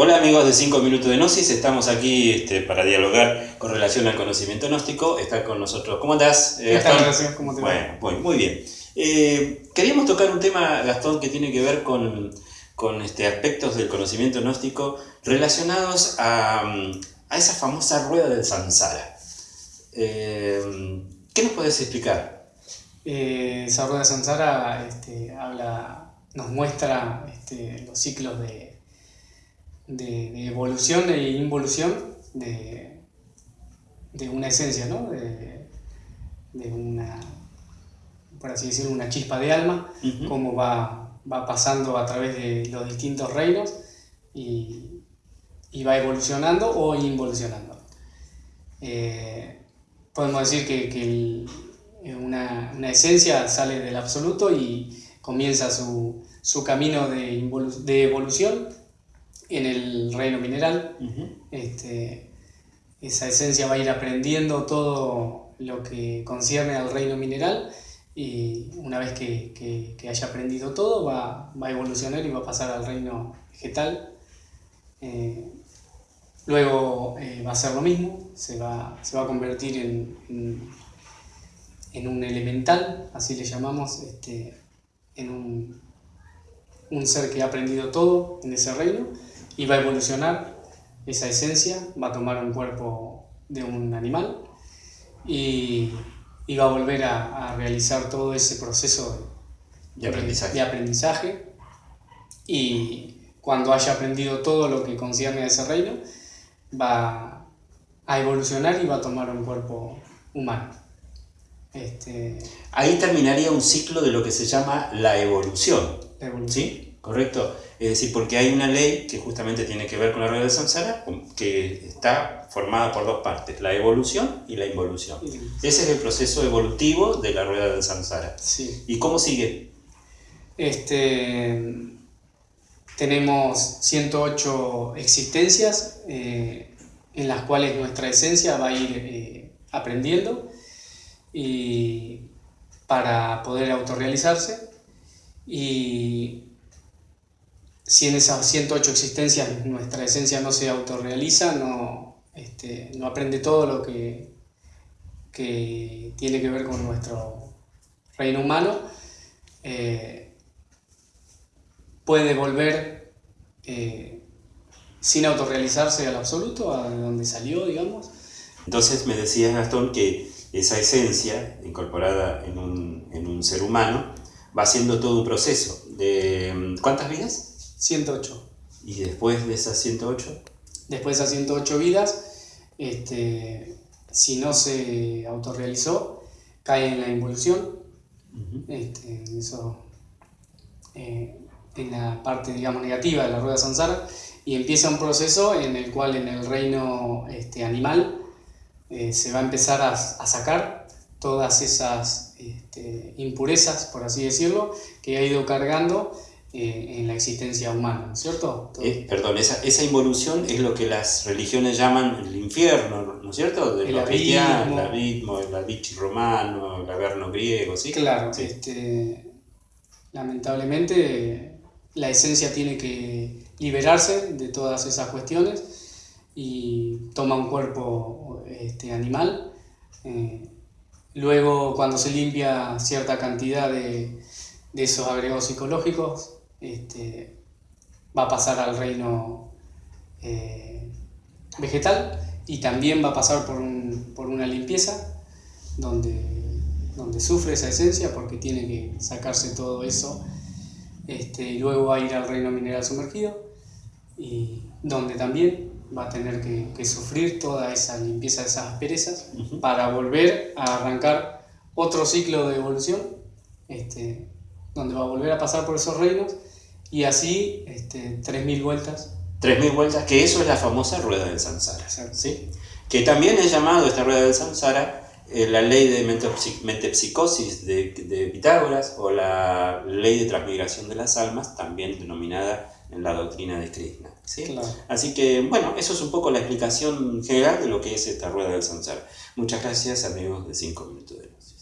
Hola amigos de 5 minutos de Gnosis, estamos aquí este, para dialogar con relación al conocimiento gnóstico. Está con nosotros. ¿Cómo andás? Eh, Gastón? ¿Cómo te va? Bueno, muy bien. Eh, queríamos tocar un tema, Gastón, que tiene que ver con, este, aspectos del conocimiento gnóstico relacionados a, esa famosa rueda del samsara. Eh, ¿Qué nos puedes explicar? esa rueda del samsara este, habla, nos muestra los ciclos de de, evolución e involución de, de una esencia, ¿no? de, una, por así decirlo, una chispa de alma, cómo va, va, pasando a través de los distintos reinos y, y va evolucionando o involucionando. Eh, podemos decir que, que una, una, esencia sale del absoluto y comienza su, su camino de, de evolución en el reino mineral. este, esa esencia va a ir aprendiendo todo lo que concierne al reino mineral y una vez que, haya aprendido todo va, va, a evolucionar y va a pasar al reino vegetal. Eh, luego eh, va a ser lo mismo, se va, se va a convertir en, en, un elemental, así le llamamos, este, en un, un ser que ha aprendido todo en ese reino y va a evolucionar esa esencia, va a tomar un cuerpo de un animal y, va a volver a, realizar todo ese proceso de, aprendizaje. de, aprendizaje. Y cuando haya aprendido todo lo que concierne a ese reino, va a evolucionar y va a tomar un cuerpo humano. Este... Ahí terminaría un ciclo de lo que se llama la evolución. La evolución. ¿Sí? ¿Correcto? Es decir, porque hay una ley que justamente tiene que ver con la rueda de samsara, que está formada por dos partes, la evolución y la involución. Ese es el proceso evolutivo de la rueda del samsara. Sí. ¿Y cómo sigue? Este, tenemos 108 existencias eh, en las cuales nuestra esencia va a ir eh, aprendiendo y para poder autorrealizarse y si en esas 108 existencias nuestra esencia no se autorrealiza, no, este, no aprende todo lo que, que, tiene que ver con nuestro reino humano, eh, puede volver eh, sin autorrealizarse al absoluto, a donde salió, digamos. Entonces me decías, Gastón, que esa esencia incorporada en un, en un ser humano va haciendo todo un proceso de... ¿Cuántas vidas? 108. ¿Y después de esas 108? Después de esas 108 vidas, este, si no se autorrealizó, cae en la involución. Este, eso, eh, en la parte digamos, negativa de la rueda samsara y empieza un proceso en el cual en el reino este, animal eh, se va a empezar a, a sacar todas esas este, impurezas, por así decirlo, que ha ido cargando eh, en la existencia humana, ¿cierto? Eh, perdón, esa, esa, involución es lo que las religiones llaman el infierno, ¿no es cierto? De el abismo, el abismo, el abichi romano, el averno griego, ¿sí? Claro, Este, lamentablemente la esencia tiene que liberarse de todas esas cuestiones y toma un cuerpo este, animal. Eh, luego, cuando se limpia cierta cantidad de, de esos agregados psicológicos, este, va a pasar al reino eh, vegetal y también va a pasar por, una limpieza donde, donde sufre esa esencia porque tiene que sacarse todo eso este, y luego va a ir al reino mineral sumergido y donde también va a tener que, sufrir toda esa limpieza de esas asperezas para volver a arrancar otro ciclo de evolución este, donde va a volver a pasar por esos reinos y así este, 3.000 vueltas. 3.000 vueltas, que eso es la famosa rueda del samsara. ¿sí? Que también es llamado esta rueda del samsara eh, la ley de metepsicosis de, de Pitágoras o la ley de transmigración de las almas, también denominada en la doctrina de Krishna. ¿sí? Así que, bueno, eso es un poco la explicación general de lo que es esta rueda del samsara. Muchas gracias, amigos de 5 minutos de luz.